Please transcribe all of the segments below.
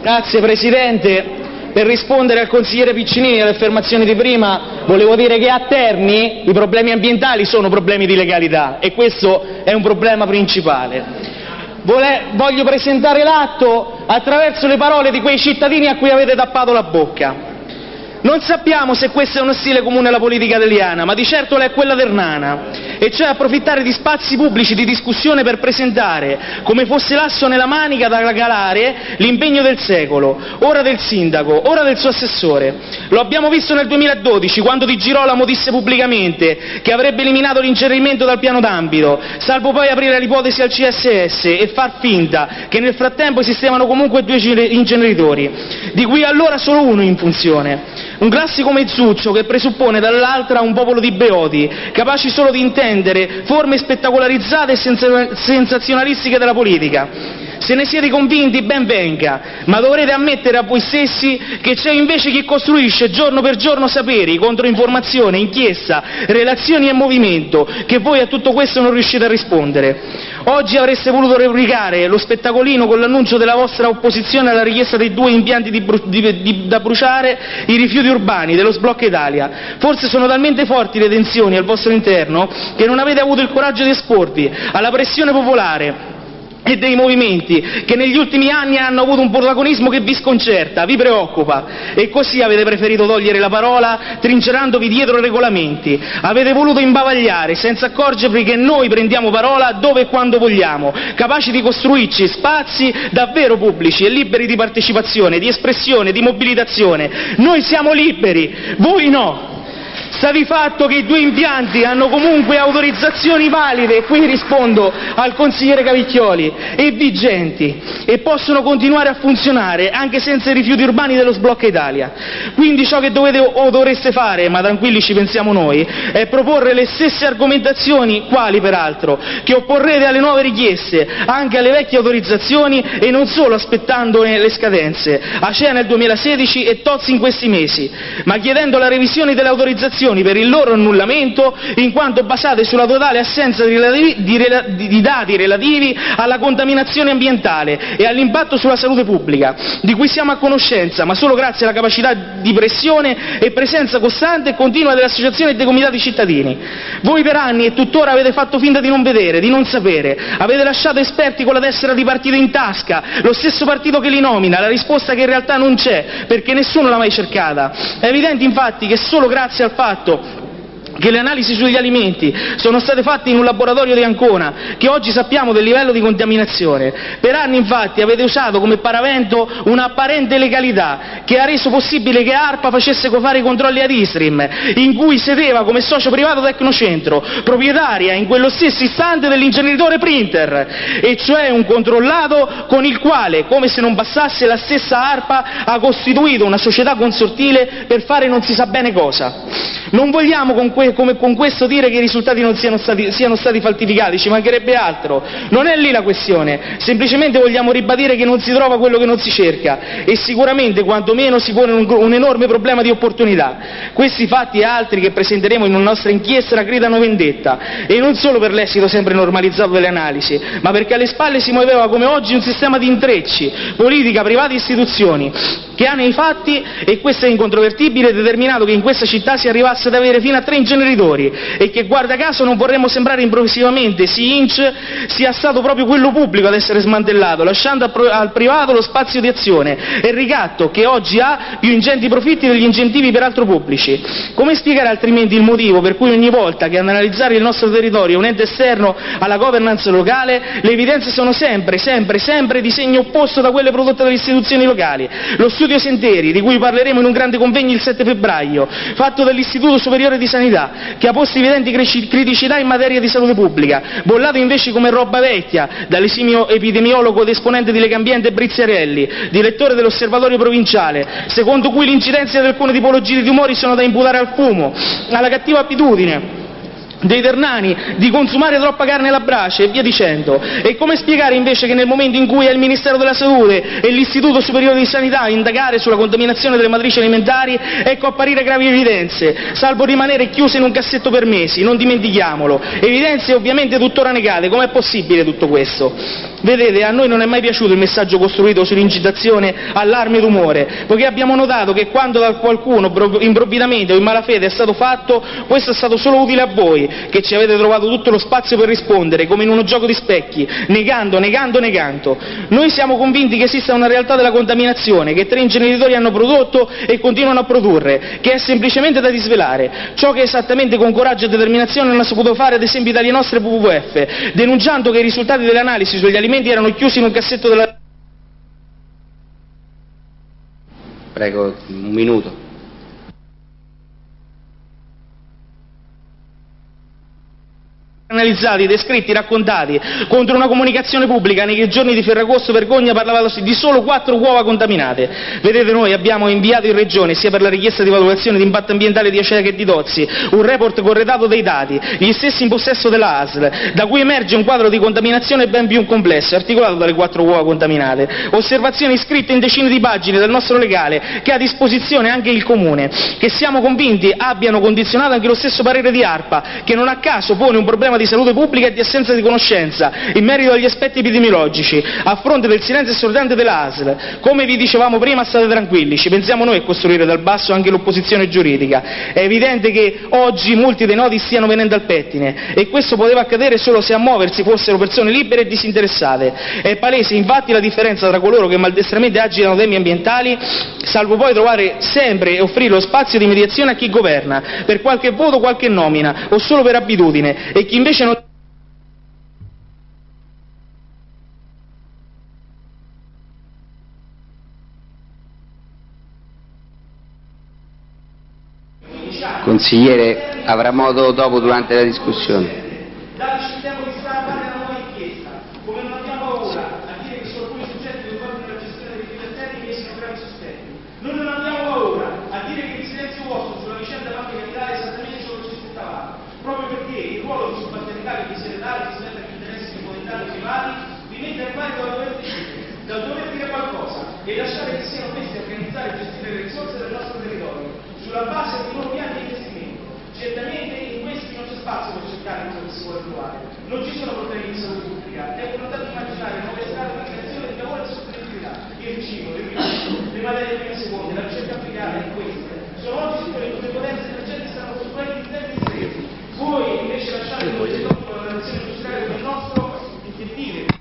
Grazie Presidente. Per rispondere al consigliere Piccinini alle affermazioni di prima, volevo dire che a Terni i problemi ambientali sono problemi di legalità e questo è un problema principale. Voglio presentare l'atto attraverso le parole di quei cittadini a cui avete tappato la bocca. Non sappiamo se questo è uno stile comune alla politica italiana, ma di certo lo è quella ternana, e cioè approfittare di spazi pubblici di discussione per presentare, come fosse l'asso nella manica da calare, l'impegno del secolo, ora del sindaco, ora del suo assessore. Lo abbiamo visto nel 2012, quando Di Girolamo disse pubblicamente che avrebbe eliminato l'incenerimento dal piano d'ambito, salvo poi aprire l'ipotesi al CSS e far finta che nel frattempo esistevano comunque due inceneritori, di cui allora solo uno in funzione. Un classico mezzuccio che presuppone dall'altra un popolo di beoti, capaci solo di intendere forme spettacolarizzate e sensazionalistiche della politica. Se ne siete convinti, ben venga, ma dovrete ammettere a voi stessi che c'è invece chi costruisce giorno per giorno saperi, controinformazione, inchiesta, relazioni e movimento, che voi a tutto questo non riuscite a rispondere. Oggi avreste voluto replicare lo spettacolino con l'annuncio della vostra opposizione alla richiesta dei due impianti da bruciare, i rifiuti urbani dello sblocca Italia. Forse sono talmente forti le tensioni al vostro interno che non avete avuto il coraggio di esporvi alla pressione popolare e dei movimenti che negli ultimi anni hanno avuto un protagonismo che vi sconcerta, vi preoccupa, e così avete preferito togliere la parola trincerandovi dietro regolamenti. Avete voluto imbavagliare senza accorgervi che noi prendiamo parola dove e quando vogliamo, capaci di costruirci spazi davvero pubblici e liberi di partecipazione, di espressione, di mobilitazione. Noi siamo liberi, voi no. Sta di fatto che i due impianti hanno comunque autorizzazioni valide, qui rispondo al consigliere Cavicchioli, e vigenti, e possono continuare a funzionare anche senza i rifiuti urbani dello sblocca Italia. Quindi ciò che dovete o dovreste fare, ma tranquilli ci pensiamo noi, è proporre le stesse argomentazioni, quali peraltro, che opporrete alle nuove richieste, anche alle vecchie autorizzazioni e non solo aspettandone le scadenze, ACEA nel 2016 e Tozzi in questi mesi, ma chiedendo la revisione delle autorizzazioni mozioni per il loro annullamento in quanto basate sulla totale assenza di dati relativi alla contaminazione ambientale e all'impatto sulla salute pubblica, di cui siamo a conoscenza, ma solo grazie alla capacità di pressione e presenza costante e continua delle associazioni e dei comitati cittadini. Voi per anni e tuttora avete fatto finta di non vedere, di non sapere, avete lasciato esperti con la tessera di partito in tasca, lo stesso partito che li nomina, la risposta che in realtà non c'è, perché nessuno l'ha mai cercata. È evidente infatti che solo grazie al fatto fatto che le analisi sugli alimenti sono state fatte in un laboratorio di Ancona, che oggi sappiamo del livello di contaminazione. Per anni infatti avete usato come paravento un'apparente legalità che ha reso possibile che ARPA facesse fare i controlli ad Istrim, in cui sedeva come socio privato Tecnocentro, proprietaria in quello stesso istante dell'ingeneritore Printer, e cioè un controllato con il quale, come se non bastasse, la stessa ARPA ha costituito una società consortile per fare non si sa bene cosa. Non vogliamo con questo come con questo dire che i risultati non siano stati, falsificati, ci mancherebbe altro. Non è lì la questione, semplicemente vogliamo ribadire che non si trova quello che non si cerca e sicuramente quantomeno si pone un, enorme problema di opportunità. Questi fatti e altri che presenteremo in una nostra inchiesta gridano vendetta e non solo per l'esito sempre normalizzato delle analisi, ma perché alle spalle si muoveva come oggi un sistema di intrecci, politica, privati e istituzioni, che ha nei fatti, e questo è incontrovertibile, determinato che in questa città si arrivasse ad avere fino a tre inceneritori e che, guarda caso, non vorremmo sembrare improvvisamente, si inch sia stato proprio quello pubblico ad essere smantellato, lasciando al privato lo spazio di azione e ricatto che oggi ha più ingenti profitti degli incentivi peraltro pubblici. Come spiegare altrimenti il motivo per cui ogni volta che analizzare il nostro territorio è un ente esterno alla governance locale, le evidenze sono sempre, sempre, sempre di segno opposto da quelle prodotte dalle istituzioni locali? Lo studio Sentieri, di cui parleremo in un grande convegno il 7 febbraio, fatto dall'Istituto Superiore di Sanità, che ha posto evidenti criticità in materia di salute pubblica, bollato invece come roba vecchia dall'esimio epidemiologo ed esponente di Legambiente Briziarelli, direttore dell'Osservatorio Provinciale, secondo cui l'incidenza di alcune tipologie di tumori sono da imputare al fumo, alla cattiva abitudine dei ternani, di consumare troppa carne alla brace e via dicendo. E come spiegare invece che nel momento in cui è il Ministero della Salute e l'Istituto Superiore di Sanità a indagare sulla contaminazione delle matrici alimentari, ecco apparire gravi evidenze, salvo rimanere chiuse in un cassetto per mesi, non dimentichiamolo. Evidenze ovviamente tuttora negate, com'è possibile tutto questo? Vedete, a noi non è mai piaciuto il messaggio costruito sull'incitazione allarme e rumore, poiché abbiamo notato che quando da qualcuno improvvidamente o in malafede è stato fatto, questo è stato solo utile a voi, che ci avete trovato tutto lo spazio per rispondere, come in uno gioco di specchi, negando, negando, negando. Noi siamo convinti che esista una realtà della contaminazione, che tre inceneritori hanno prodotto e continuano a produrre, che è semplicemente da disvelare. Ciò che esattamente con coraggio e determinazione non ha saputo fare ad esempio dalle nostre WWF, denunciando che i risultati delle analisi sugli alimenti erano chiusi in un cassetto della... Prego, un minuto. Analizzati, descritti, raccontati, contro una comunicazione pubblica nei giorni di Ferragosto vergogna parlavasi di solo quattro uova contaminate. Vedete noi abbiamo inviato in Regione, sia per la richiesta di valutazione di impatto ambientale di Acea che di Tozzi, un report corredato dei dati, gli stessi in possesso della ASL, da cui emerge un quadro di contaminazione ben più complesso, articolato dalle quattro uova contaminate. Osservazioni scritte in decine di pagine dal nostro legale, che ha a disposizione anche il Comune, che siamo convinti abbiano condizionato anche lo stesso parere di ARPA, che non a caso pone un problema di salute pubblica e di assenza di conoscenza in merito agli aspetti epidemiologici, a fronte del silenzio assordante della ASL. Come vi dicevamo prima, state tranquilli, ci pensiamo noi a costruire dal basso anche l'opposizione giuridica. È evidente che oggi molti dei nodi stiano venendo al pettine e questo poteva accadere solo se a muoversi fossero persone libere e disinteressate. È palese infatti la differenza tra coloro che maldestramente agitano temi ambientali, salvo poi trovare sempre e offrire lo spazio di mediazione a chi governa, per qualche voto, qualche nomina o solo per abitudine, e chi invece non Consigliere avrà modo dopo durante la discussione. e lasciare che siano questi a organizzare e gestire le risorse del nostro territorio sulla base di nuovi piani di investimento. Certamente in questi non c'è spazio per cercare quello che si vuole trovare, non ci sono problemi di salute pubblica, è volontà di immaginare nuove strade di creazione di lavoro e sostenibilità, il cibo, le materie prime seconde, la ricerca applicata in queste. Sono oggi quelle dove le potenze emergenti stanno costruendo in termini sereni. Voi invece lasciate un territorio la nazione industriale come il nostro intiepire.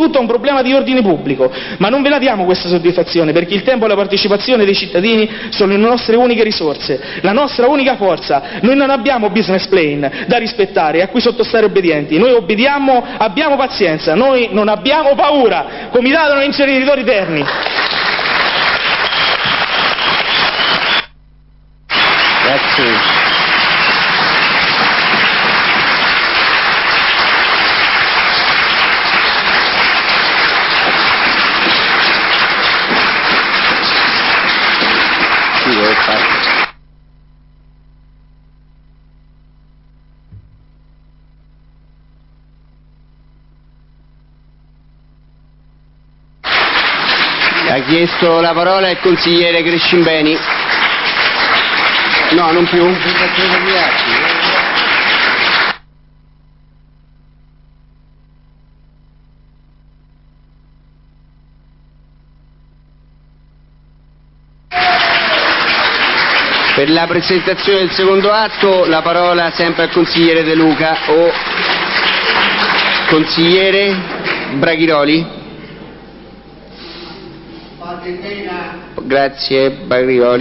Tutto un problema di ordine pubblico, ma non ve la diamo questa soddisfazione perché il tempo e la partecipazione dei cittadini sono le nostre uniche risorse, la nostra unica forza. Noi non abbiamo business plan da rispettare a cui sottostare obbedienti, noi obbediamo, abbiamo pazienza, noi non abbiamo paura. Comitato non inceneritori terni. Grazie. Ha chiesto la parola il consigliere Crescimbeni. No, non più. Per la presentazione del secondo atto la parola sempre al consigliere De Luca o consigliere Braghiroli. Grazie Braghiroli.